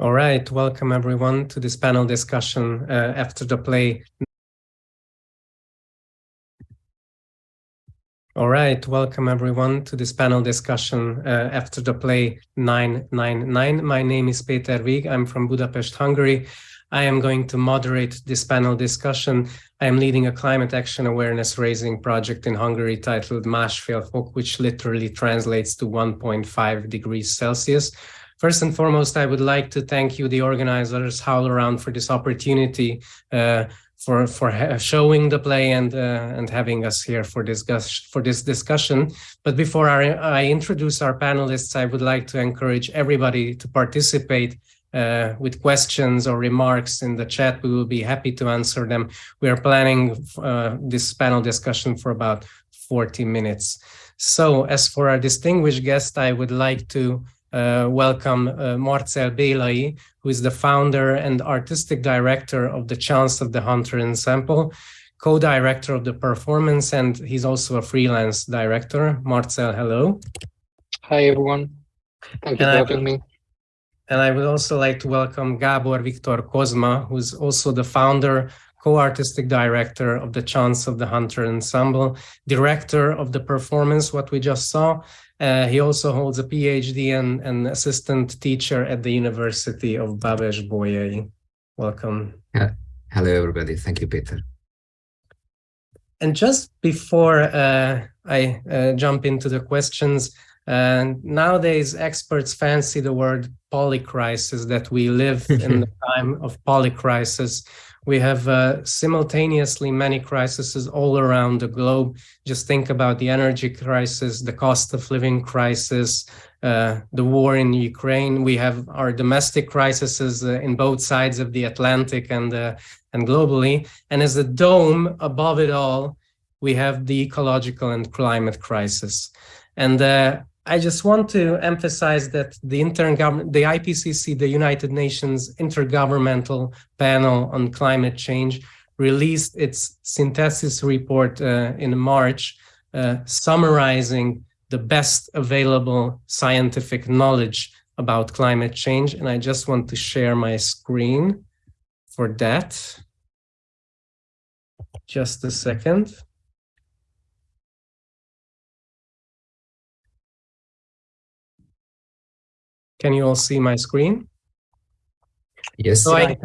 All right, welcome everyone to this panel discussion uh, after the play. All right, welcome everyone to this panel discussion uh, after the play 999. My name is Peter Vig. I'm from Budapest, Hungary. I am going to moderate this panel discussion. I am leading a climate action awareness raising project in Hungary titled Másfél fok, which literally translates to 1.5 degrees Celsius. First and foremost, I would like to thank you, the organizers, HowlRound, for this opportunity, uh, for for showing the play and uh, and having us here for this for this discussion. But before I, I, introduce our panelists, I would like to encourage everybody to participate uh, with questions or remarks in the chat. We will be happy to answer them. We are planning uh, this panel discussion for about 40 minutes. So as for our distinguished guest, I would like to uh, welcome uh, Marcel Bélai, who is the founder and artistic director of the Chance of the Hunter Ensemble, co-director of the performance, and he's also a freelance director. Marcel, hello. Hi, everyone. Thank you and for having me. And I would also like to welcome Gabor Victor Kozma, who's also the founder, co-artistic director of the Chance of the Hunter Ensemble, director of the performance, what we just saw, uh, he also holds a PhD and an assistant teacher at the University of Babes-Bolyai. Welcome. Yeah. Hello, everybody. Thank you, Peter. And just before uh, I uh, jump into the questions, uh, nowadays experts fancy the word polycrisis, that we live in the time of polycrisis. We have uh, simultaneously many crises all around the globe. Just think about the energy crisis, the cost of living crisis, uh, the war in Ukraine. We have our domestic crises uh, in both sides of the Atlantic and, uh, and globally. And as a dome above it all, we have the ecological and climate crisis. And uh, I just want to emphasize that the intergovernment, the IPCC, the United Nations Intergovernmental Panel on Climate Change, released its synthesis report uh, in March, uh, summarizing the best available scientific knowledge about climate change. And I just want to share my screen for that. Just a second. Can you all see my screen? Yes. So I,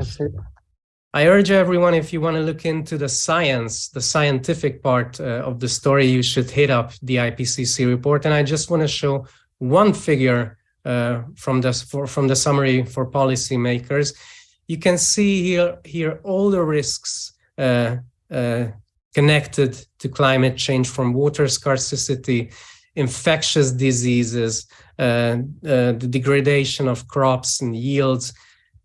I urge everyone, if you want to look into the science, the scientific part uh, of the story, you should hit up the IPCC report. And I just want to show one figure uh, from, the, for, from the summary for policymakers. You can see here, here all the risks uh, uh connected to climate change from water scarcity, infectious diseases, uh, uh, the degradation of crops and yields,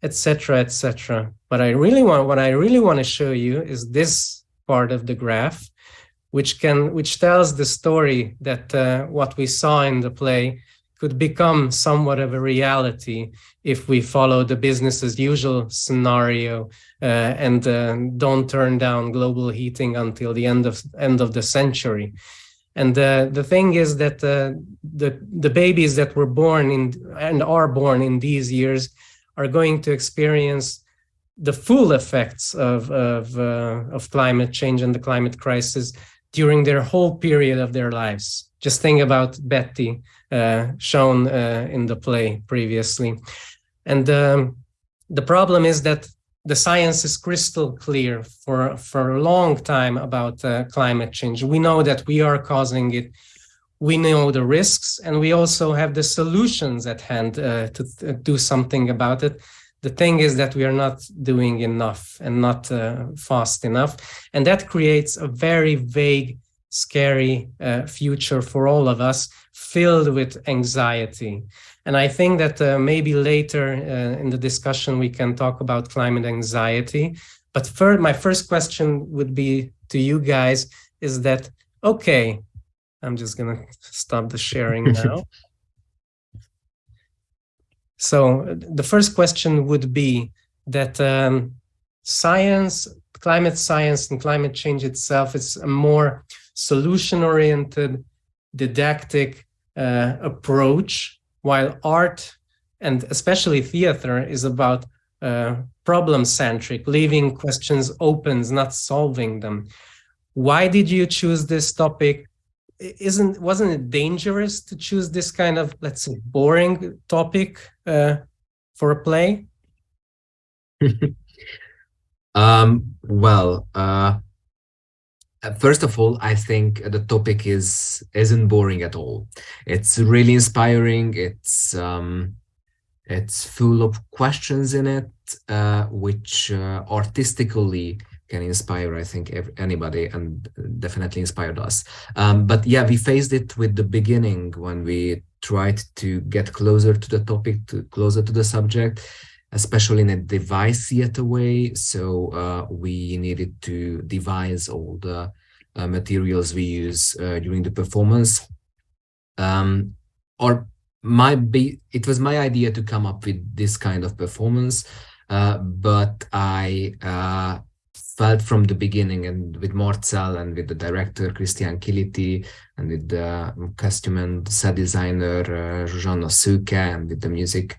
etc., etc. But I really want, what I really want to show you is this part of the graph, which can, which tells the story that uh, what we saw in the play could become somewhat of a reality if we follow the business as usual scenario uh, and uh, don't turn down global heating until the end of end of the century. And uh, the thing is that uh, the, the babies that were born in and are born in these years are going to experience the full effects of, of, uh, of climate change and the climate crisis during their whole period of their lives. Just think about Betty, uh, shown uh, in the play previously. And um, the problem is that the science is crystal clear for, for a long time about uh, climate change. We know that we are causing it. We know the risks, and we also have the solutions at hand uh, to, to do something about it. The thing is that we are not doing enough and not uh, fast enough. And that creates a very vague, scary uh, future for all of us, filled with anxiety. And I think that uh, maybe later uh, in the discussion, we can talk about climate anxiety. But first, my first question would be to you guys is that, okay, I'm just going to stop the sharing now. so the first question would be that um, science, climate science and climate change itself is a more solution-oriented, didactic uh, approach while art and especially theater is about uh, problem centric, leaving questions open, not solving them. Why did you choose this topic? Isn't wasn't it dangerous to choose this kind of let's say boring topic uh, for a play? um, well, uh, first of all, I think the topic is isn't boring at all. It's really inspiring. It's um, it's full of questions in it, uh, which uh, artistically can inspire, I think, anybody and definitely inspired us. Um, but yeah, we faced it with the beginning when we tried to get closer to the topic, to closer to the subject, especially in a device theater way. So uh, we needed to devise all the uh, materials we use uh, during the performance. Um, or my be it was my idea to come up with this kind of performance uh, but I uh, felt from the beginning and with Marcel and with the director Christian Kiliti and with the costume and set designer uh, Szőke and with the music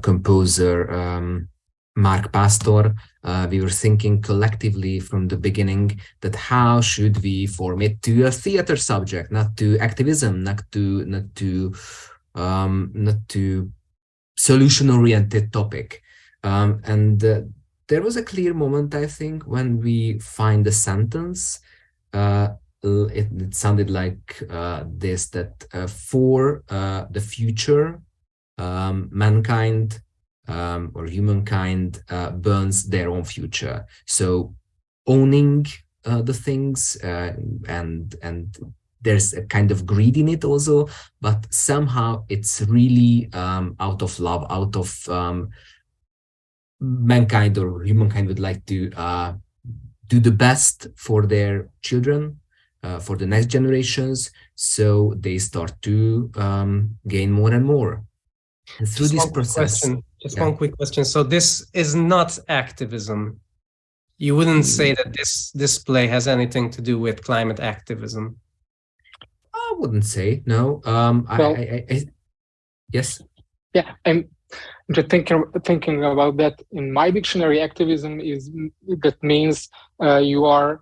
composer um, Mark Pastor, uh, we were thinking collectively from the beginning that how should we form it to a theater subject, not to activism, not to not to um, not to solution-oriented topic. Um, and uh, there was a clear moment, I think, when we find the sentence. Uh, it, it, sounded like uh, this, that uh, for uh, the future, um, mankind um, or humankind uh, burns their own future. So owning the things and and there's a kind of greed in it also, but somehow it's really um, out of love, out of um, mankind or humankind would like to uh, do the best for their children, uh, for the next generations. So they start to um, gain more and more. And through just this process. Question, just yeah. one quick question. So this is not activism. You wouldn't say that this display has anything to do with climate activism. I wouldn't say no. Um, well, I, I, I, yes. Yeah, I'm just thinking thinking about that. In my dictionary, activism is that means uh, you are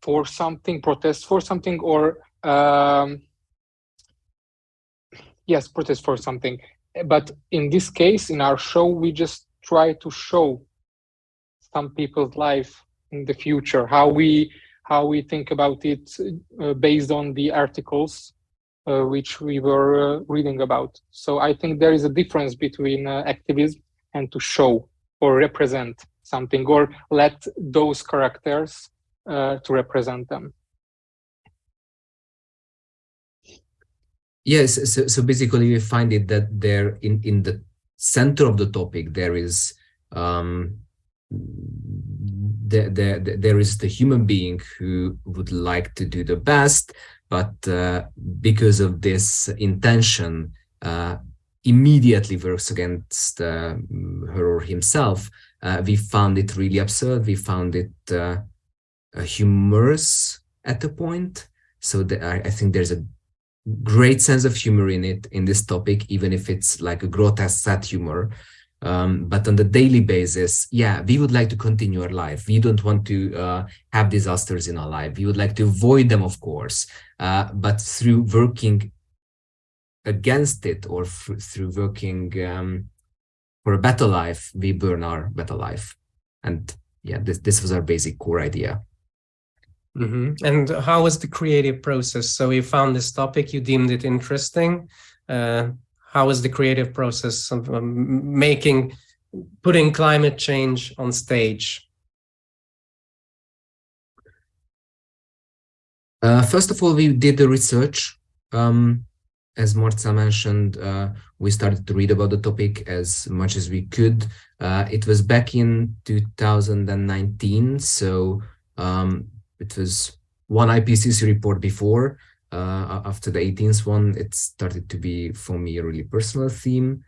for something, protest for something, or um, yes, protest for something. But in this case, in our show, we just try to show some people's life in the future, how we how we think about it uh, based on the articles uh, which we were uh, reading about. So I think there is a difference between uh, activism and to show or represent something or let those characters uh, to represent them. Yes, so, so basically we find it that there in, in the center of the topic there is um, the, the, there is the human being who would like to do the best, but uh, because of this intention, uh, immediately works against uh, her or himself. Uh, we found it really absurd. We found it uh, humorous at a point. So the, I, I think there's a great sense of humor in it, in this topic, even if it's like a grotesque sad humor. Um, but on the daily basis, yeah, we would like to continue our life. We don't want to uh, have disasters in our life. We would like to avoid them, of course, uh, but through working against it or through working um, for a better life, we burn our better life. And yeah, this, this was our basic core idea. Mm -hmm. And how was the creative process? So you found this topic, you deemed it interesting. Uh, was the creative process of um, making, putting climate change on stage? Uh, first of all, we did the research. Um, as Marta mentioned, uh, we started to read about the topic as much as we could. Uh, it was back in 2019, so um, it was one IPCC report before, uh, after the 18th one, it started to be for me a really personal theme.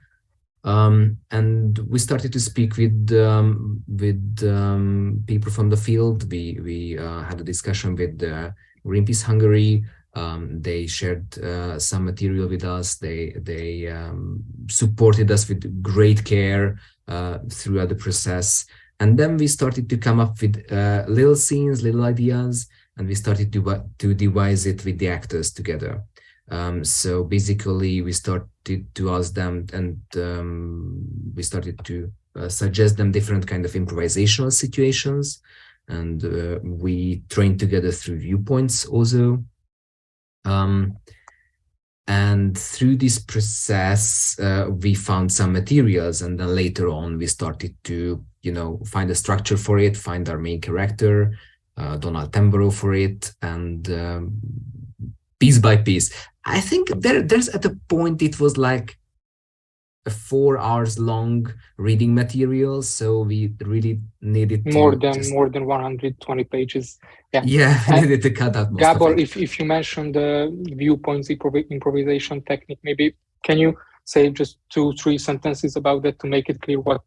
Um, and we started to speak with um, with um, people from the field. We we uh, had a discussion with uh, Greenpeace Hungary, Um, they shared uh, some material with us. They they um, supported us with great care uh, throughout the process. And then we started to come up with uh, little scenes, little ideas, and we started to to devise it with the actors together. Um, so basically, we started to ask them, and um, we started to uh, suggest them different kind of improvisational situations, and uh, we trained together through viewpoints also. Um, and through this process, uh, we found some materials, and then later on, we started to, you know, find a structure for it, find our main character, uh, Donald Tamburo for it, and um, piece by piece. I think there, there's at a point it was like four hours long reading material, so we really needed more than just... more than 120 pages. Yeah, yeah, needed to cut out. Gabor, if if you mentioned the viewpoints improvisation technique, maybe can you say just two three sentences about that to make it clear what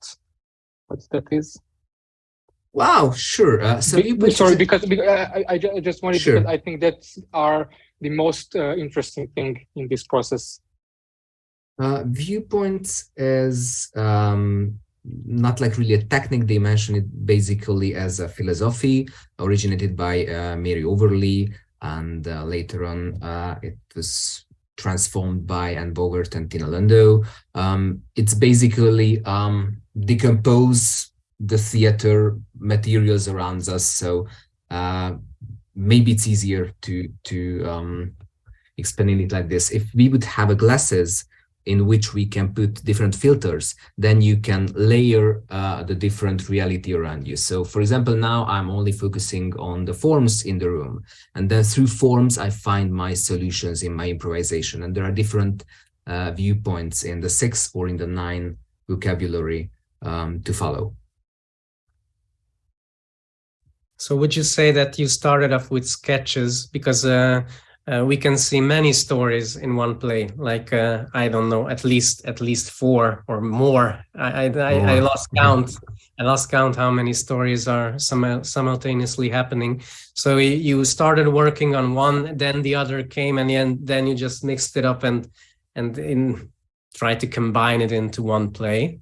what that is? Wow, sure. Uh, so Be, sorry, because, because I, I, just wanted sure. because I think that's our the most uh, interesting thing in this process. Uh, viewpoints is um, not like really a technique. They mention it basically as a philosophy originated by uh, Mary Overlie, and uh, later on uh, it was transformed by Anne Bogart and Tina Landau. Um, it's basically um, decompose the theater materials around us. So uh, maybe it's easier to to um, explain it like this. If we would have a glasses in which we can put different filters, then you can layer uh, the different reality around you. So for example, now I'm only focusing on the forms in the room. And then through forms, I find my solutions in my improvisation. And there are different uh, viewpoints in the six or in the nine vocabulary um, to follow. So would you say that you started off with sketches because uh, uh, we can see many stories in one play, like uh, I don't know, at least at least four or more. I I, I, I lost count. I lost count how many stories are sim simultaneously happening. So you started working on one, then the other came, and then then you just mixed it up and and in try to combine it into one play.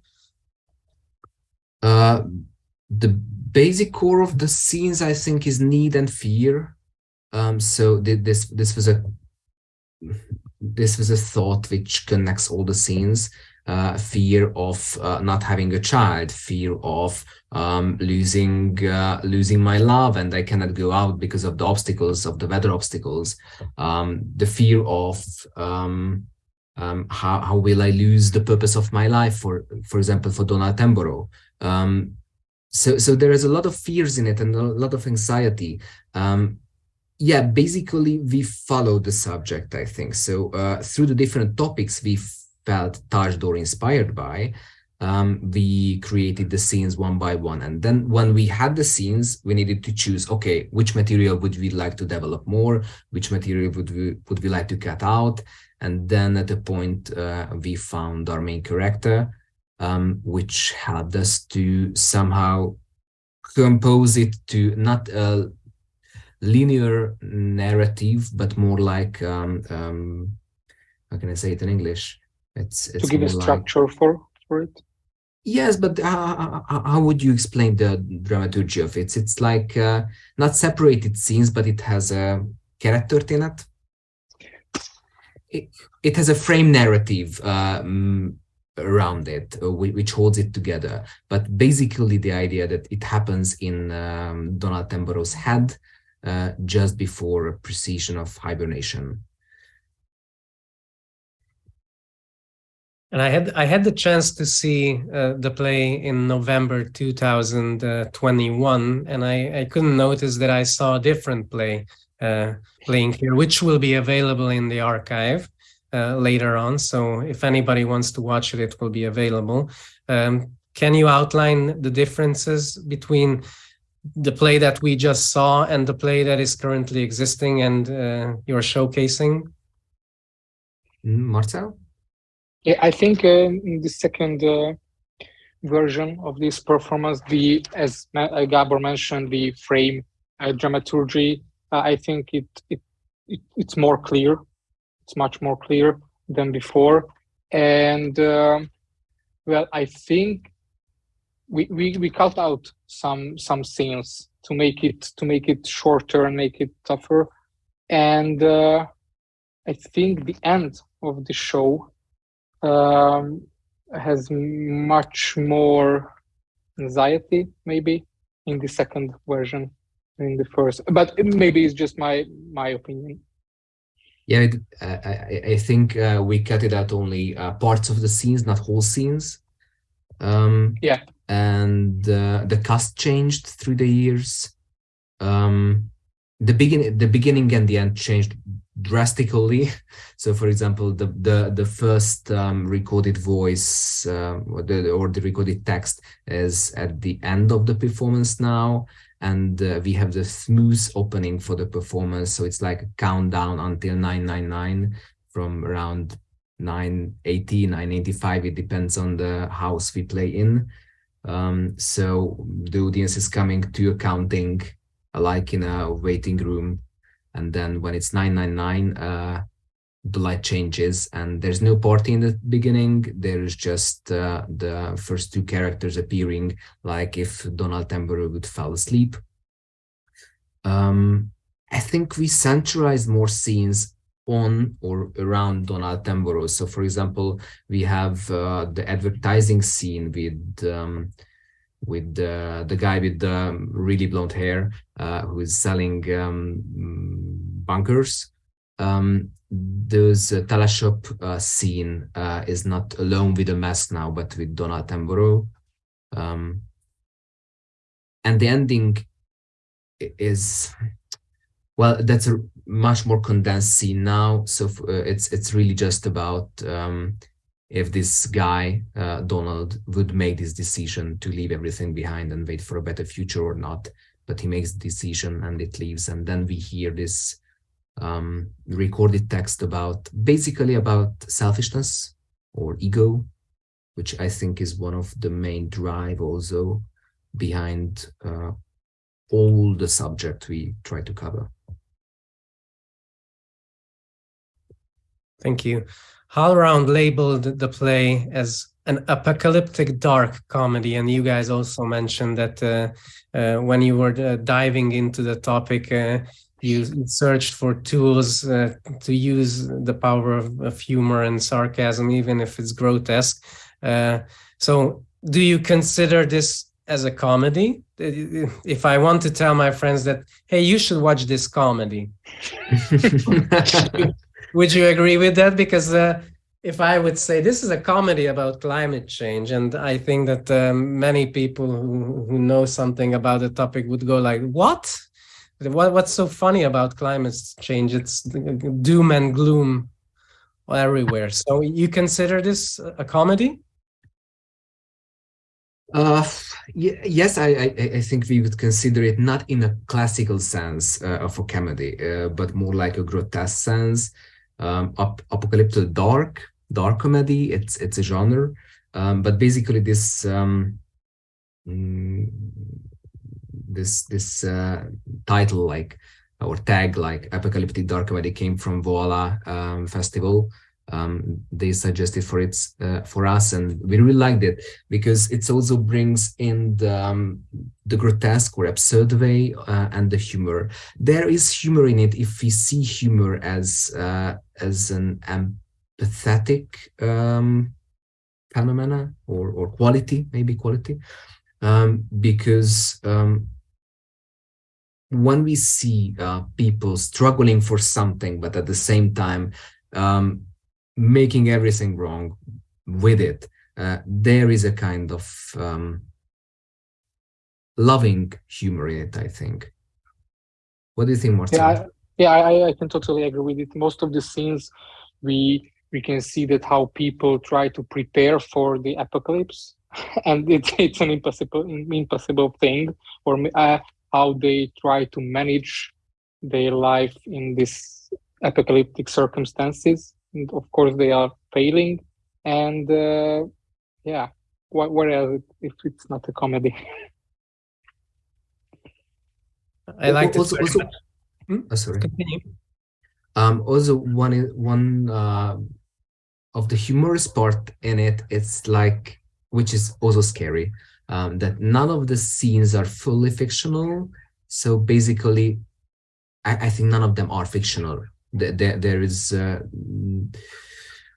Uh, the basic core of the scenes, I think, is need and fear. Um, so this this was a this was a thought which connects all the scenes. Uh, fear of uh, not having a child, fear of um, losing uh, losing my love, and I cannot go out because of the obstacles of the weather obstacles. Um, the fear of um, um how how will I lose the purpose of my life? For for example, for Donald Tamburo, um, so so there is a lot of fears in it and a lot of anxiety um, yeah basically we follow the subject i think. So uh, through the different topics we felt touched or inspired by um, we created the scenes one by one. And then when we had the scenes we needed to choose okay which material would we like to develop more? Which material would we would we like to cut out? And then at a point uh, we found our main character um, which helped us to somehow compose it to not a linear narrative, but more like, um, um, how can I say it in English? It's, it's to give a structure like, for, for it. Yes, but how, how, would you explain the dramaturgy of it? It's like uh, not separated scenes, but it has a character in it. It, it has a frame narrative. Uh, around it, uh, which holds it together. But basically the idea that it happens in um, Donald Tamburo's head uh, just before a precession of hibernation. And I had I had the chance to see uh, the play in November 2021, and I, I couldn't notice that I saw a different play uh, playing here, which will be available in the archive uh, later on. So if anybody wants to watch it, it will be available. Um, can you outline the differences between the play that we just saw and the play that is currently existing and uh, you're showcasing? Mm, Marcel? Yeah, I think uh, in the second uh, version of this performance, the as uh, Gabor mentioned, the frame uh, dramaturgy, uh, I think it it it, it's more clear. It's much more clear than before. And well, I think we, we we cut out some some scenes to make it to make it shorter and make it tougher. And uh, I think the end of the show um, has much more anxiety, maybe, in the second version in the first. But maybe it's just my my opinion. Yeah, it, I, I think uh, we cut it out only uh, parts of the scenes, not whole scenes. Um, yeah. And uh, the cast changed through the years. Um, the beginning, the beginning and the end changed drastically. So, for example, the the the first um, recorded voice uh, or the or the recorded text is at the end of the performance now, and uh, we have the smooth opening for the performance so it's like a countdown until 999 from around 980 985 it depends on the house we play in um, so the audience is coming to a counting uh, like in a waiting room. And then when it's 999 uh, the light changes and there's no party in the beginning. There's just uh, the first two characters appearing like if donald tamburo would fall asleep. Um, i think we centralized more scenes on or around donald tamburo so for example we have uh, the advertising scene with um, with the, the guy with the really blonde hair uh, who is selling um, bunkers um, those uh, teleshop uh, scene uh, is not alone with the mess now, but with Donald Tamburo. Um, and the ending is, well, that's a much more condensed scene now. So uh, it's it's really just about um, if this guy, uh, Donald, would make this decision to leave everything behind and wait for a better future or not. But he makes the decision and it leaves. And then we hear this um, recorded text about basically about selfishness or ego, which I think is one of the main drive also behind uh, all the subject we try to cover. Thank you. HowlRound labeled the play as an apocalyptic dark comedy, and you guys also mentioned that uh, uh, when you were uh, diving into the topic, uh, you searched for tools uh, to use the power of, of, humor and sarcasm, even if it's grotesque. Uh, so, do you consider this as a comedy? If I want to tell my friends that, hey, you should watch this comedy, would you agree with that? Because uh, if I would say this is a comedy about climate change, and I think that um, many people who, who know something about the topic would go like, what? What, what's so funny about climate change? It's doom and gloom everywhere. So you consider this a comedy? Uh, yes, I, I, I think we would consider it not in a classical sense uh, of a comedy, uh, but more like a grotesque sense. Um, ap apocalyptic dark, dark comedy. It's it's a genre, um, but basically this um, mm, this this uh, title like or tag like apocalyptic dark comedy came from Voila um, festival. Um, they suggested for it uh, for us, and we really liked it because it also brings in the, um, the grotesque or absurd way uh, and the humor. There is humor in it if we see humor as uh, as an empathetic um, phenomena or or quality, maybe quality, um, because um, when we see uh, people struggling for something, but at the same time um, making everything wrong with it, uh, there is a kind of um, loving humor in it, I think. What do you think, Martin? Yeah, I, yeah, I, I can totally agree with it. Most of the scenes, we we can see that how people try to prepare for the apocalypse, and it's it's an impossible impossible thing. Or uh, how they try to manage their life in this apocalyptic circumstances. And of course, they are failing. And uh, yeah, what, what else if it's not a comedy? I like also, also hmm? oh, sorry. Continue. Um, also, one one uh, of the humorous part in it, it's like, which is also scary, um, that none of the scenes are fully fictional. So basically, I, I think none of them are fictional. There, there, is uh,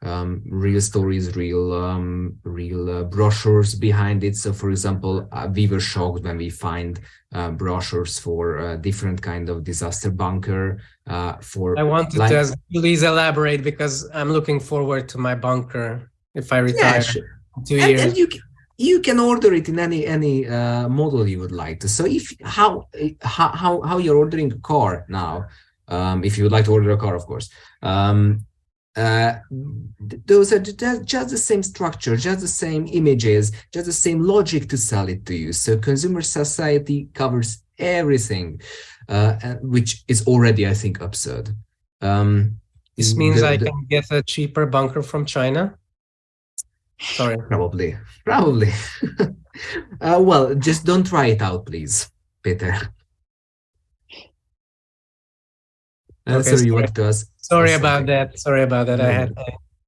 um, real stories, real um, real uh, brochures behind it. So, for example, uh, we were shocked when we find uh, brochures for uh, different kind of disaster bunker. Uh, for I wanted to ask, please elaborate because I'm looking forward to my bunker if I retire yeah, sure. two and, years. And you can, you can order it in any any uh, model you would like to. So, if how how how you're ordering a car now. Um, if you would like to order a car, of course. Um, uh, those are just the same structure, just the same images, just the same logic to sell it to you. So consumer society covers everything, uh, which is already, I think, absurd. Um, this means the, I can get a cheaper bunker from China? Sorry. Probably, probably. uh, well, just don't try it out, please, Peter. Okay, sorry, you want to ask? Sorry about that. Sorry about that. I had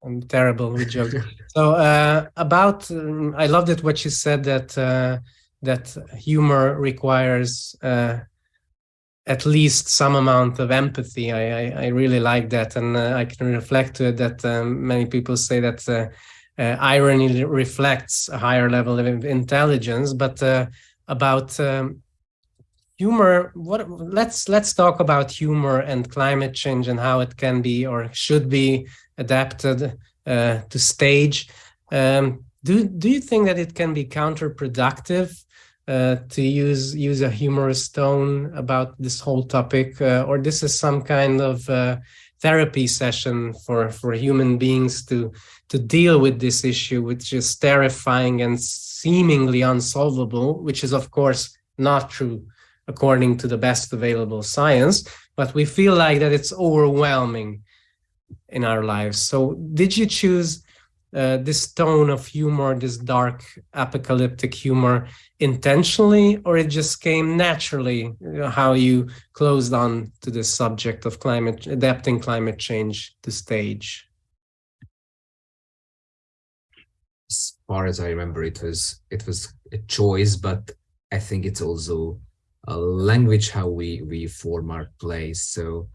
I'm terrible with jokes. so uh, about um, I loved it what you said that uh, that humor requires uh, at least some amount of empathy. I I, I really like that, and uh, I can reflect to it that um, many people say that uh, uh, irony reflects a higher level of intelligence, but about um, humor what let's let's talk about humor and climate change and how it can be or should be adapted uh, to stage. Um, do do you think that it can be counterproductive uh, to use use a humorous tone about this whole topic uh, or this is some kind of uh, therapy session for for human beings to to deal with this issue which is terrifying and seemingly unsolvable which is of course not true according to the best available science, but we feel like that it's overwhelming in our lives. So did you choose uh, this tone of humor, this dark apocalyptic humor intentionally, or it just came naturally you know, how you closed on to this subject of climate, adapting climate change to stage? As far as I remember, it was it was a choice, but I think it's also uh, language how we we form our plays so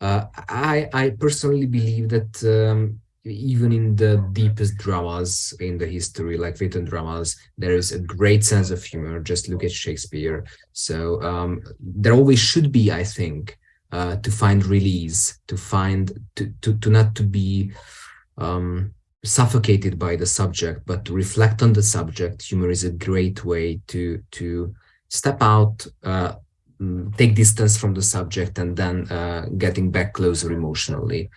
uh, i i personally believe that um, even in the deepest dramas in the history like written dramas there is a great sense of humor. Just look at shakespeare. So um, there always should be i think uh, to find release to find to to, to not to be um, suffocated by the subject but to reflect on the subject. Humor is a great way to to step out, uh, mm, take distance from the subject, and then uh, getting back closer emotionally.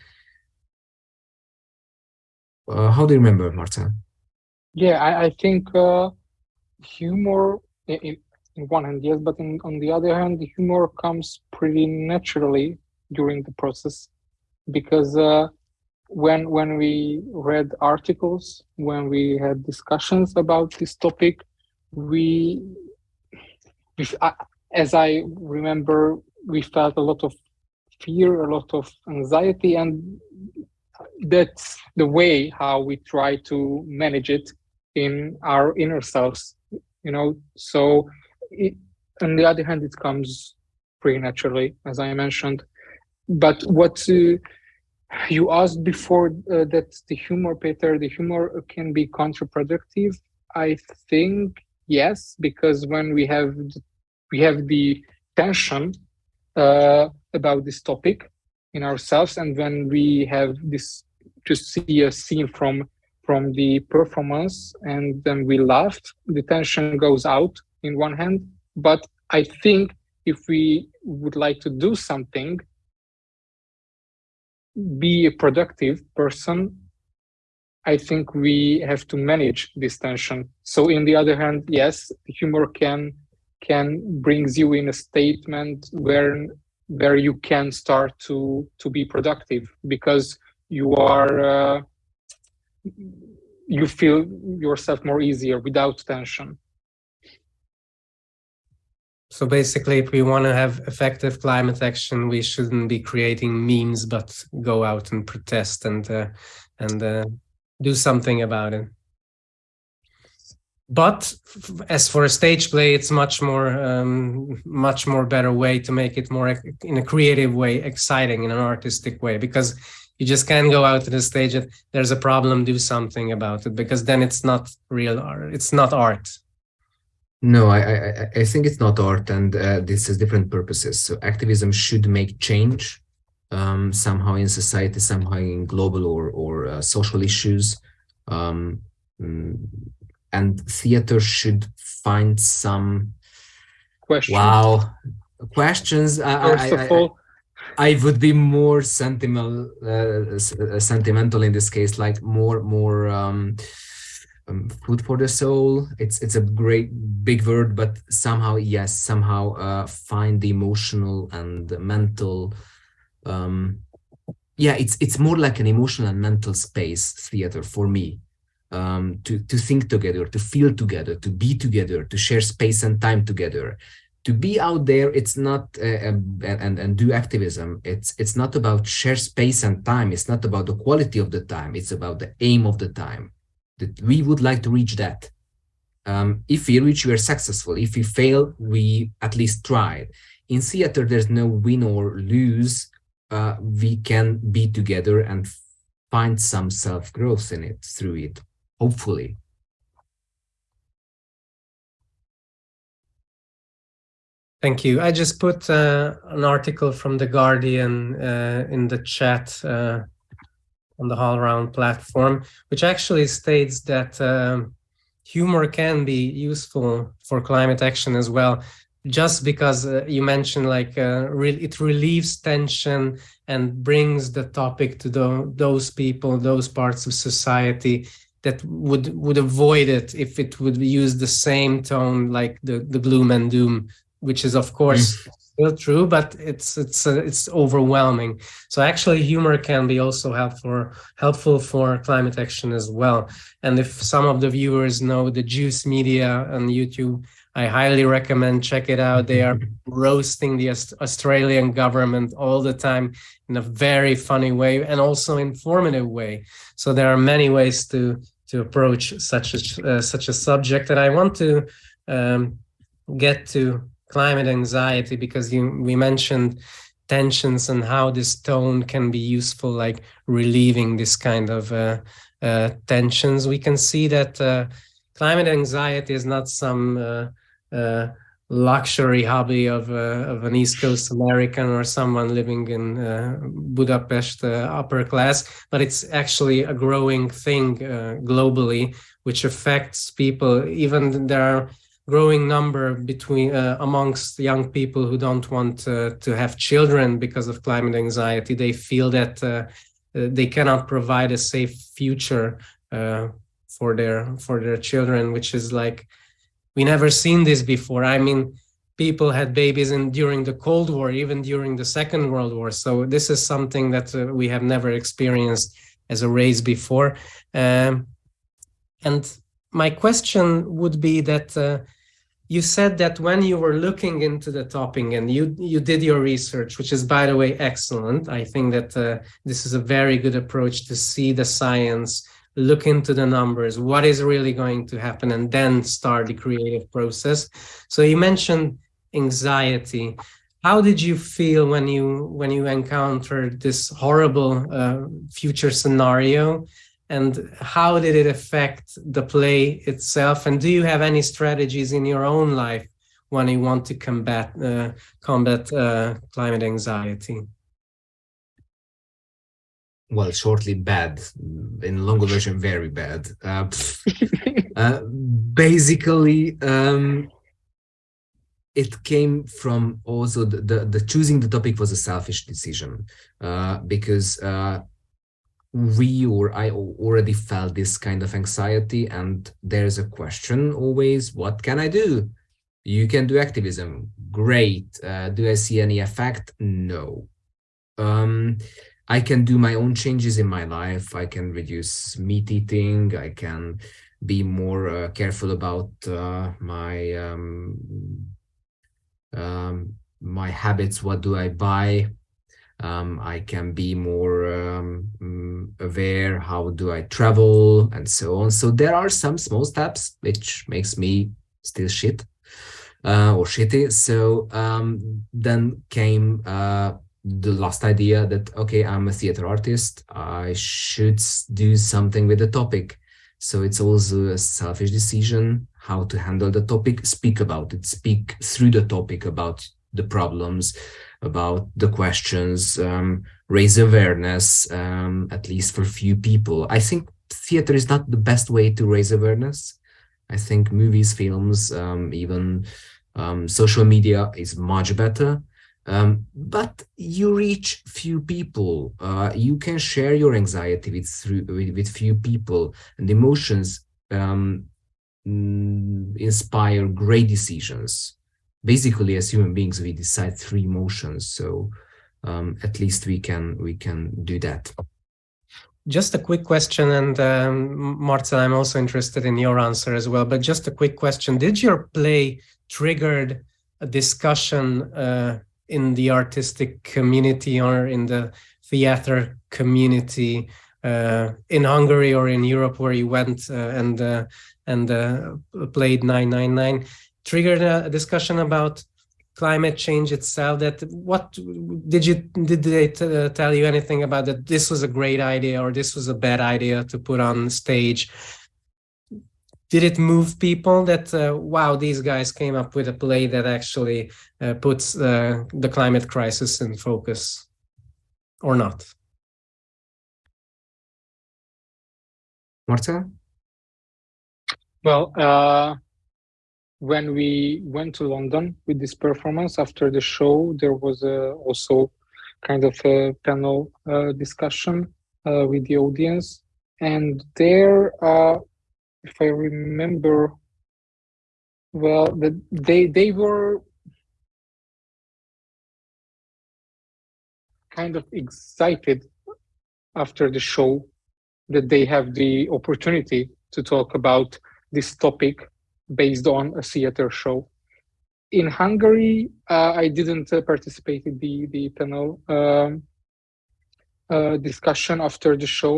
Uh, how do you remember, Marta? Yeah, I, I think uh, humor, in, in one hand, yes, but in, on the other hand, the humor comes pretty naturally during the process because uh, when when we read articles, when we had discussions about this topic, we as I remember, we felt a lot of fear, a lot of anxiety, and that's the way how we try to manage it in our inner selves. You know, so it, on the other hand, it comes pretty naturally, as I mentioned. But what uh, you asked before uh, that the humor, Peter, the humor can be counterproductive. I think yes because when we have we have the tension uh, about this topic in ourselves and when we have this to see a scene from from the performance and then we laughed the tension goes out in one hand. But i think if we would like to do something be a productive person I think we have to manage this tension. So in the other hand, yes, humor can can brings you in a statement where where you can start to to be productive because you are uh, you feel yourself more easier without tension So basically, if we want to have effective climate action, we shouldn't be creating memes, but go out and protest and uh, and uh, do something about it. But as for a stage play, it's much more um, much more better way to make it more in a creative way, exciting in an artistic way, because you just can't go out to the stage and there's a problem, do something about it, because then it's not real art. It's not art. No, I, I, I think it's not art, and uh, this has different purposes. So activism should make change um, somehow in society, somehow in global or or uh, social issues, um, mm, and theater should find some questions. Wow, questions. First I, of all, I would be more sentimental, uh, sentimental in this case, like more more. Um, um, food for the soul. It's it's a great big word, but somehow yes, somehow uh, find the emotional and the mental. Um, yeah, it's it's more like an emotional and mental space theater for me. Um, to to think together, to feel together, to be together, to share space and time together. To be out there, it's not uh, um, and and do activism. It's it's not about share space and time. It's not about the quality of the time. It's about the aim of the time that we would like to reach that. Um, if we reach, we are successful. If we fail, we at least tried. In theater, there's no win or lose. Uh, we can be together and find some self-growth in it through it, hopefully. Thank you. I just put uh, an article from The Guardian uh, in the chat uh, on the HowlRound platform, which actually states that um, humor can be useful for climate action as well, just because uh, you mentioned like uh, re it relieves tension and brings the topic to the, those people, those parts of society that would would avoid it if it would use the same tone like the, the gloom and doom, which is of course mm still true, but it's it's uh, it's overwhelming. So actually, humor can be also helpful helpful for climate action as well. And if some of the viewers know the Juice Media on YouTube, I highly recommend check it out. They are roasting the Australian government all the time in a very funny way and also informative way. So there are many ways to to approach such a uh, such a subject, and I want to um, get to climate anxiety because you we mentioned tensions and how this tone can be useful like relieving this kind of uh, uh, tensions we can see that uh, climate anxiety is not some uh, uh, luxury hobby of, uh, of an east coast american or someone living in budapest upper class but it's actually a growing thing globally which affects people even there are growing number between uh, amongst young people who don't want uh, to have children because of climate anxiety. They feel that uh, uh they cannot provide a safe future uh, for their for their children, which is like we never seen this before. I mean, people had babies in during the Cold War, even during the Second World War. So this is something that uh, we have never experienced as a race before. Um, and my question would be that uh, you said that when you were looking into the topic and you you did your research which is by the way excellent i think that uh, this is a very good approach to see the science look into the numbers what is really going to happen and then start the creative process. So you mentioned anxiety. How did you feel when you when you encountered this horrible uh, future scenario? And how did it affect the play itself? And do you have any strategies in your own life when you want to combat uh, combat uh, climate anxiety well shortly bad in longer version very bad uh, uh, basically um, it came from also the, the, the choosing the topic was a selfish decision uh, because uh, we or I already felt this kind of anxiety and there's a question always, what can I do? You can do activism. Great. Uh, do I see any effect? No. Um, I can do my own changes in my life. I can reduce meat eating. I can be more uh, careful about uh, my um, um, my habits, what do I buy? Um, I can be more um, mm, aware, how do I travel and so on. So there are some small steps, which makes me still shit uh, or shitty. So um, then came uh, the last idea that, okay, I'm a theater artist. I should do something with the topic. So it's also a selfish decision how to handle the topic, speak about it, speak through the topic about the problems, about the questions, um, raise awareness, um, at least for few people. I think theater is not the best way to raise awareness. I think movies, films, um, even um, social media is much better. Um, but you reach few people. Uh, you can share your anxiety with through with, with few people, and emotions um, mm, inspire great decisions. Basically, as human beings, we decide through emotions. So um, at least we can we can do that. Just a quick question, and um, I'm also interested in your answer as well. But just a quick question: Did your play triggered a discussion uh, in the artistic community or in the theater community uh, in Hungary or in Europe where you went uh, and uh, and uh, played 999 triggered a discussion about climate change itself that what did you did they tell you anything about that this was a great idea or this was a bad idea to put on stage did it move people that uh, wow these guys came up with a play that actually uh, puts uh, the climate crisis in focus or not? Marta well uh, when we went to london with this performance after the show there was also kind of a panel uh, discussion uh, with the audience. And there if I remember well, the, they they were kind of excited after the show that they have the opportunity to talk about this topic based on a theater show. In Hungary, uh, I didn't uh, participate in the the panel um, uh, discussion after the show,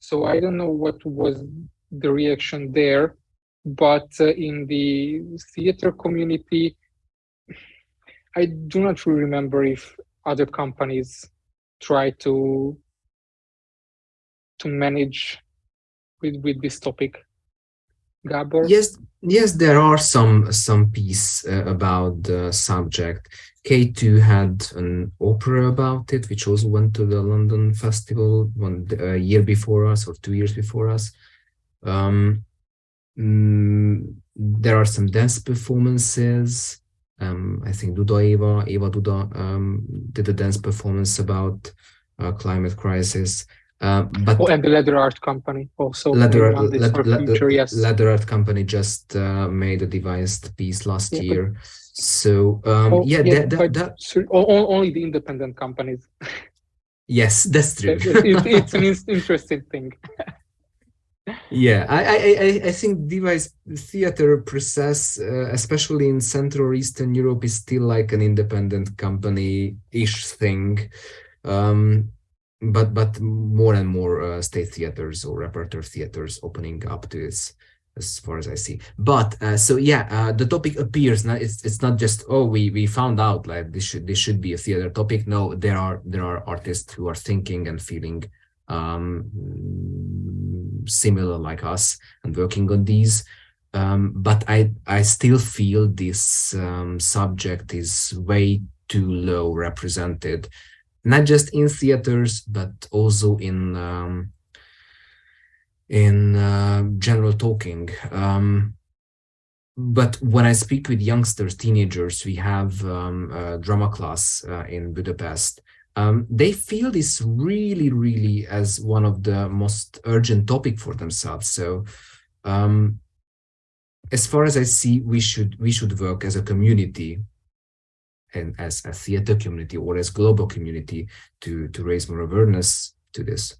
so I don't know what was the reaction there. But uh, in the theater community, I do not really remember if other companies try to to manage with with this topic. Gabor? Yes, yes, there are some some piece uh, about the subject. K2 had an opera about it, which also went to the London Festival one uh, year before us or two years before us. Um, mm, there are some dance performances. Um, I think Duda Eva, Eva Duda um, did a dance performance about uh, climate crisis. Uh, but oh, and the leather art company also leather, le future, yes. leather art company just uh, made a devised piece last yeah, year. So um, oh, yeah, yeah that, that, that, only the independent companies. yes, that's true. it, it's an interesting thing yeah I, I i think devised theater process uh, especially in central or eastern europe is still like an independent company ish thing. Um, but but more and more uh, state theaters or repertoire theaters opening up to this as far as i see. But uh, so yeah uh, the topic appears now it's it's not just oh we we found out like this should this should be a theater topic. No there are there are artists who are thinking and feeling um, similar like us and working on these. Um, but I, I still feel this um, subject is way too low represented, not just in theaters, but also in um, in uh, general talking. Um, but when I speak with youngsters, teenagers, we have um, a drama class uh, in Budapest, um, they feel this really, really as one of the most urgent topic for themselves. So um, as far as I see, we should we should work as a community and as a theater community or as global community to to raise more awareness to this.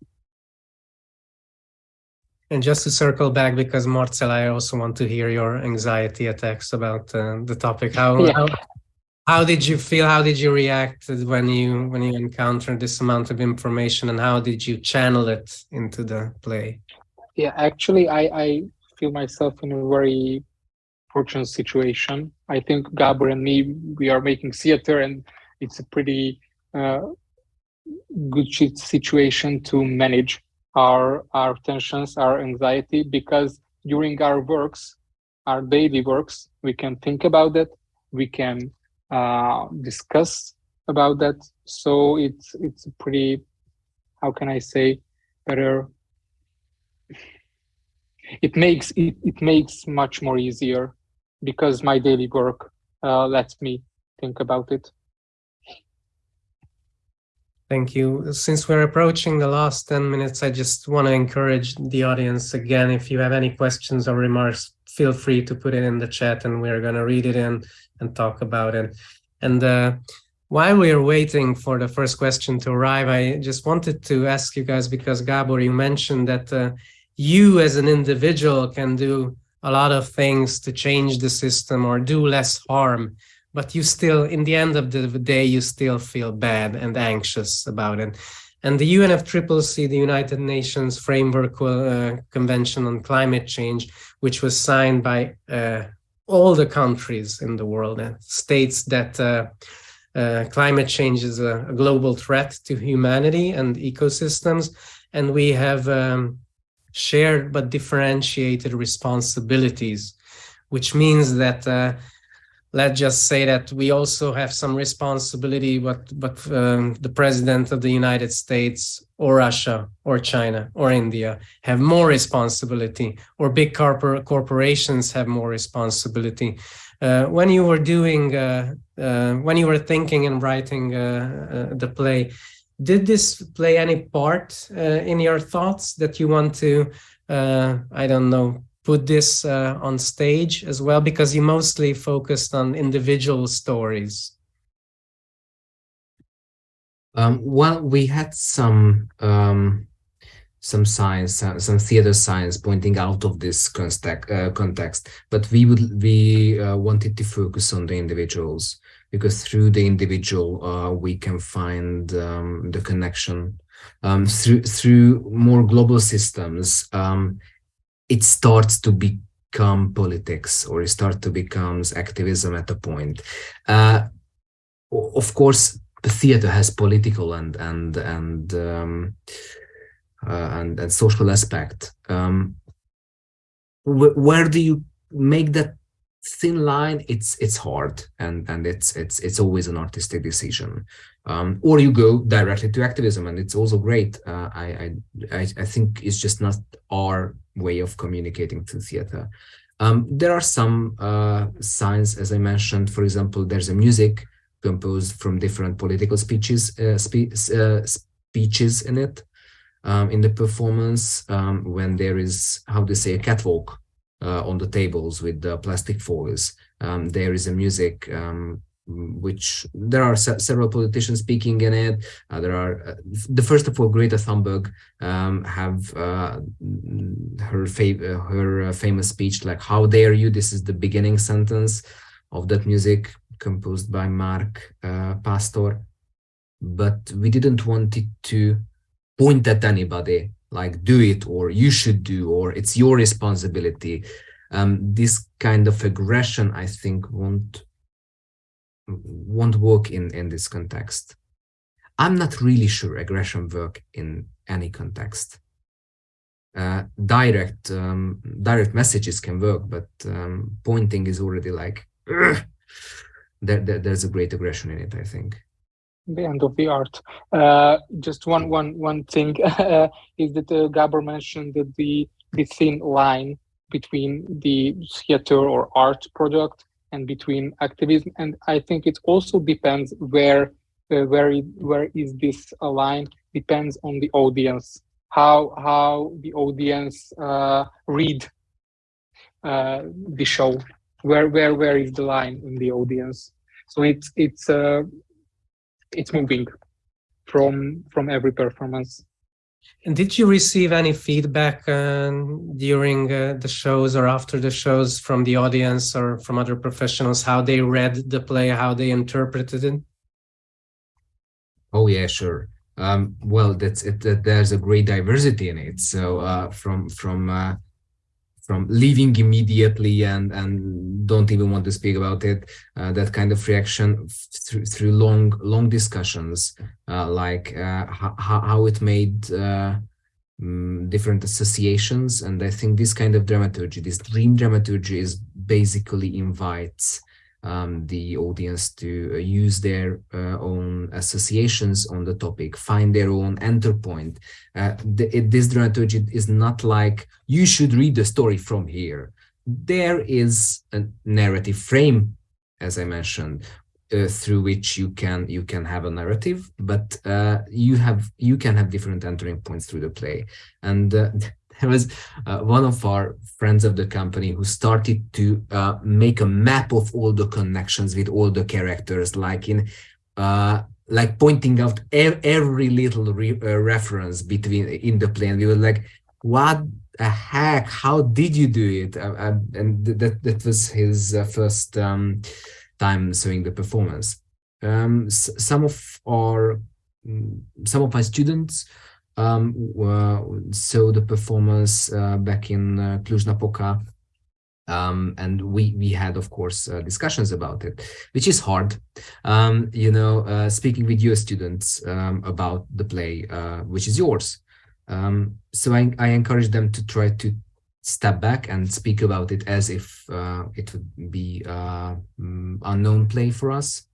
And just to circle back, because Marcel, I also want to hear your anxiety attacks about uh, the topic. How, yeah. how how did you feel? How did you react when you when you encountered this amount of information, and how did you channel it into the play? Yeah, actually, I I feel myself in a very fortunate situation. I think Gabor and me we are making theater, and it's a pretty uh, good situation to manage our our tensions, our anxiety, because during our works, our daily works, we can think about it, we can uh, discuss about that. So it's it's pretty, how can I say, better. It makes it, it makes much more easier because my daily work uh, lets me think about it. Thank you. Since we're approaching the last 10 minutes, I just want to encourage the audience again, if you have any questions or remarks, feel free to put it in the chat and we're going to read it in and talk about it. And uh, while we're waiting for the first question to arrive, I just wanted to ask you guys, because Gabor, you mentioned that uh, you as an individual can do a lot of things to change the system or do less harm but you still, in the end of the day, you still feel bad and anxious about it. And the UNFCCC, the United Nations Framework uh, Convention on Climate Change, which was signed by uh, all the countries in the world, uh, states that uh, uh, climate change is a, a, global threat to humanity and ecosystems. And we have um, shared but differentiated responsibilities, which means that let's just say that we also have some responsibility but but um, the president of the united states or russia or china or india have more responsibility or big corpor corporations have more responsibility. Uh, when you were doing uh, uh, when you were thinking and writing uh, uh, the play did this play any part uh, in your thoughts that you want to i don't know put this uh, on stage as well because you mostly focused on individual stories. Um, well we had some um, some science uh, some theater science pointing out of this context, uh, context but we would we uh, wanted to focus on the individuals because through the individual uh, we can find um, the connection. Um, through through more global systems um, it starts to become politics or it starts to becomes activism at a point. Uh, of course, the theater has political and and and um, uh, and, and social aspect. Um, wh where do you make that thin line? It's it's hard and and it's it's it's always an artistic decision. Um, or you go directly to activism, and it's also great. Uh, I, I I think it's just not our way of communicating through theater. Um, there are some uh, signs, as I mentioned, for example, there's a music composed from different political speeches, uh, spe uh, speeches in it, um, in the performance, um, when there is, how to say, a catwalk uh, on the tables with the plastic foils. Um, there is a music um, which there are se several politicians speaking in it. Uh, there are uh, the first of all, Greta Thunberg um, have uh, her fa uh, her uh, famous speech like "How dare you?" This is the beginning sentence of that music composed by Mark uh, Pastor. But we didn't want it to point at anybody like do it or you should do or it's your responsibility. Um, this kind of aggression, I think, won't won't work in, in this context. I'm not really sure aggression work in any context. Uh, direct um, direct messages can work, but um, pointing is already like there, there, there's a great aggression in it. I think. The end of the art. Uh, just one one one thing uh, is that uh, Gabor mentioned that the the thin line between the theater or art product and between activism. And I think it also depends where uh, where it, where is this line depends on the audience. How how the audience uh, read uh, the show. Where where where is the line in the audience? So it's it's uh, it's moving from from every performance And did you receive any feedback uh, during uh, the shows or after the shows from the audience or from other professionals, how they read the play, how they interpreted it? Oh yeah, sure. Um, well, that's it. That there's a great diversity in it. So uh, from from uh, from leaving immediately and and don't even want to speak about it, uh, that kind of reaction through through long long discussions, uh, like uh, how how it made um, different associations, and I think this kind of dramaturgy, this dream dramaturgy, is basically invites um, the audience to uh, use their uh, own associations on the topic, find their own enter point. Uh, the, this dramaturgy is not like you should read the story from here. There is a narrative frame, as I mentioned, uh, through which you can you can have a narrative, but uh, you have you can have different entering points through the play, and uh, there was uh, one of our friends of the company who started to uh, make a map of all the connections with all the characters, like in uh, like pointing out ev every little re uh, reference between in the play. And we were like, "What the heck? How did you do it?" Uh, uh, and that that was his first um, time seeing the performance. Um, some of our mm, some of my students um, uh, so the performance uh, back in uh, Cluj-Napoca um, and we we had of course uh, discussions about it which is hard. Um, you know uh, speaking with your students um, about the play uh, which is yours. Um, so I, I encourage them to try to step back and speak about it as if it would be mm, unknown play for us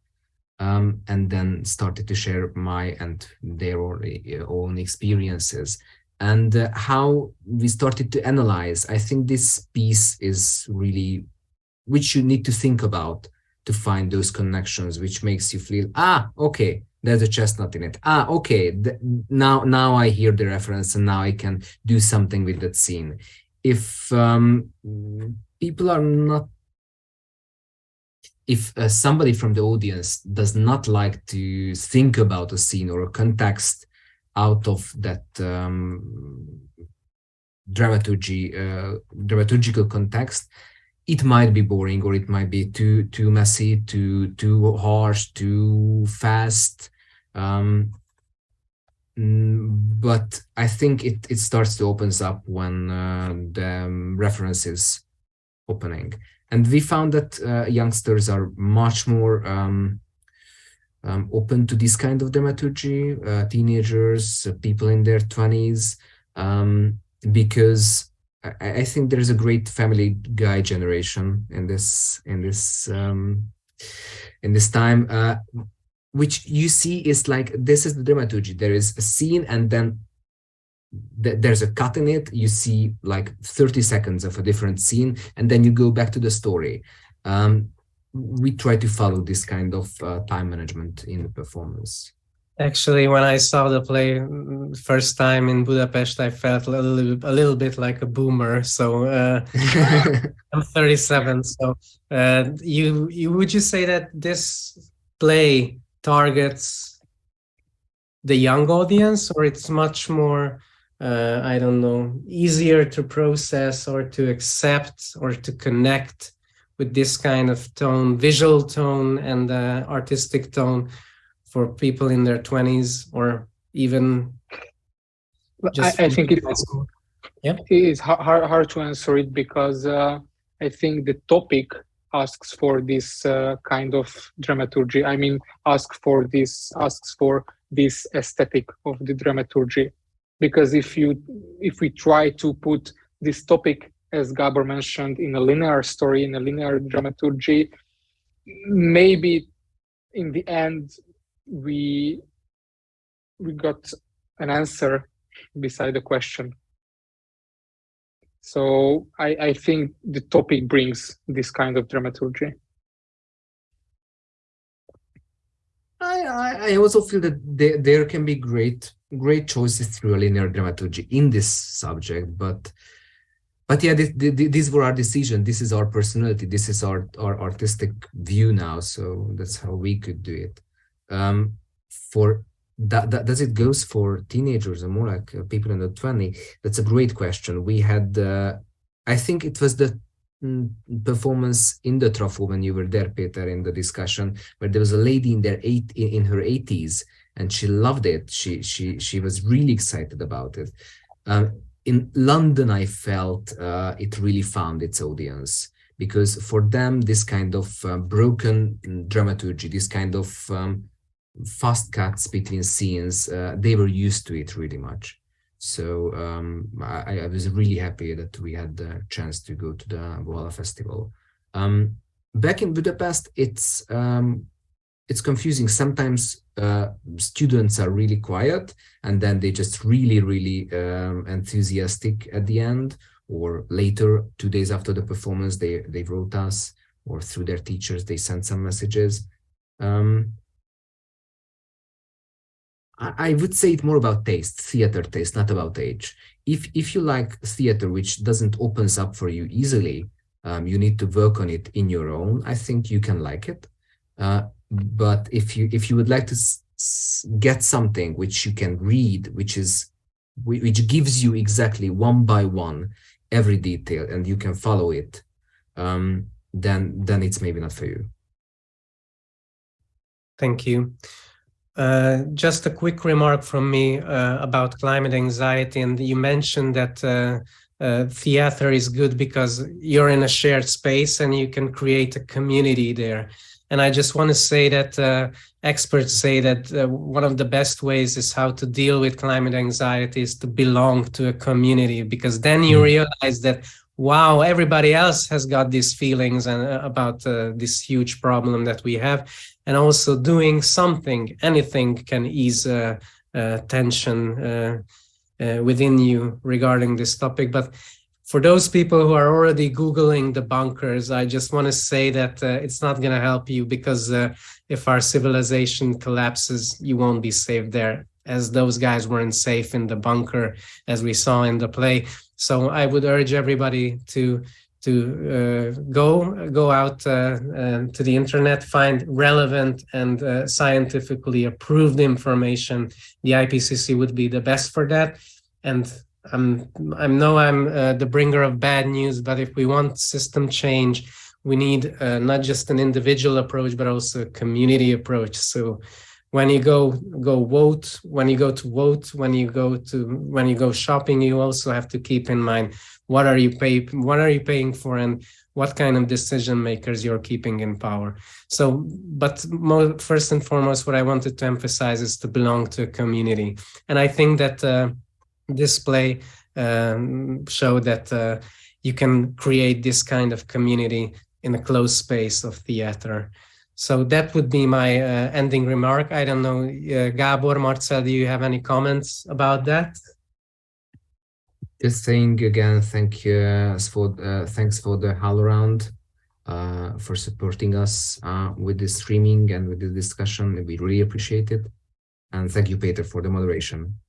um, and then started to share my and their own experiences. And uh, how we started to analyze i think this piece is really which you need to think about to find those connections which makes you feel ah okay there's a chestnut in it. Ah okay now now i hear the reference and now i can do something with that scene. If um, people are not if uh, somebody from the audience does not like to think about a scene or a context out of that um, dramaturgy, uh, dramaturgical context, it might be boring or it might be too too messy, too too harsh, too fast. Um, mm, but I think it it starts to opens up when uh, the um, reference is opening. And we found that uh, youngsters are much more um, um, open to this kind of dramaturgy, uh, teenagers, uh, people in their 20s, um, because I, I, think there's a great family guy generation in this in this um, in this time, which you see is like this is the dramaturgy. There is a scene, and then there's a cut in it. You see like 30 seconds of a different scene and then you go back to the story. Um, we try to follow this kind of uh, time management in the performance. Actually when i saw the play mm, first time in budapest i felt a little, a little bit like a boomer so uh, i'm 37 so uh, you you would you say that this play targets the young audience or it's much more uh, I don't know, easier to process or to accept or to connect with this kind of tone, visual tone and uh, artistic tone for people in their 20s or even I, I, think it is, yeah. it is hard, hard to answer it because uh, I think the topic asks for this uh, kind of dramaturgy. I mean, asks for this, asks for this aesthetic of the dramaturgy because if you if we try to put this topic as Gabor mentioned in a linear story in a linear dramaturgy maybe in the end we we got an answer beside the question. So I, I think the topic brings this kind of dramaturgy. I, I also feel that there, there can be great great choices through a linear dramaturgy in this subject, but but yeah, this, this were our decision. This is our personality. This is our our artistic view now. So that's how we could do it. Um, for that, that, does it goes for teenagers and more like uh, people the 20? That's a great question. We had, uh, I think it was the mm, performance in the Trafó when you were there, Peter, in the discussion, where there was a lady in their eight in her 80s and she loved it. She she she was really excited about it. Um, in London, I felt uh, it really found its audience because for them, this kind of uh, broken dramaturgy, this kind of um, fast cuts between scenes, uh, they were used to it really much. So um, I, I, was really happy that we had the chance to go to the Voila Festival. Um, back in Budapest, it's um, it's confusing. Sometimes uh, students are really quiet and then they just really, really um, enthusiastic at the end or later, two days after the performance, they, they wrote us or through their teachers, they sent some messages. Um, I, would say it more about taste, theater taste, not about age. If, if you like theater, which doesn't opens up for you easily, um, you need to work on it in your own. I think you can like it. Uh, but if you if you would like to get something which you can read, which is which gives you exactly one by one every detail and you can follow it, um, then then it's maybe not for you. Thank you. Uh, just a quick remark from me uh, about climate anxiety, and you mentioned that uh, uh theater is good because you're in a shared space and you can create a community there. And I just want to say that uh, experts say that uh, one of the best ways is how to deal with climate anxiety is to belong to a community, because then you mm. realize that, wow, everybody else has got these feelings and, uh, about uh, this huge problem that we have. And also doing something, anything can ease uh, uh, tension within you regarding this topic. But for those people who are already Googling the bunkers, I just want to say that uh, it's not going to help you because uh, if our civilization collapses, you won't be safe there as those guys weren't safe in the bunker as we saw in the play. So I would urge everybody to to uh, go go out uh, uh, to the internet, find relevant and uh, scientifically approved information. The IPCC would be the best for that. And I'm, I know I'm uh, the bringer of bad news, but if we want system change, we need uh, not just an individual approach, but also a community approach. So when you go go vote, when you go to vote, when you go to when you go shopping, you also have to keep in mind what are you pay what are you paying for and what kind of decision makers you're keeping in power. So, but more, first and foremost, what I wanted to emphasize is to belong to a community, and I think that. Uh, display um, show that uh, you can create this kind of community in a closed space of theater. So that would be my uh, ending remark. I don't know, uh, Gabor, Marcel, do you have any comments about that? Just saying again, thank you uh, for uh, thanks for the HowlRound uh, for supporting us uh, with the streaming and with the discussion. We really appreciate it. And thank you, Peter, for the moderation.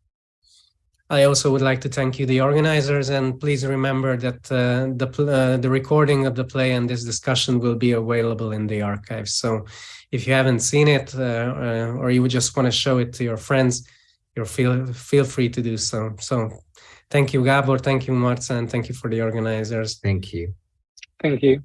I also would like to thank you, the organizers, and please remember that uh, the, uh, the recording of the play and this discussion will be available in the archive. So if you haven't seen it uh, uh or you would just want to show it to your friends, you feel, feel free to do so. So thank you, Gabor, thank you, Marta, and thank you for the organizers. Thank you. Thank you.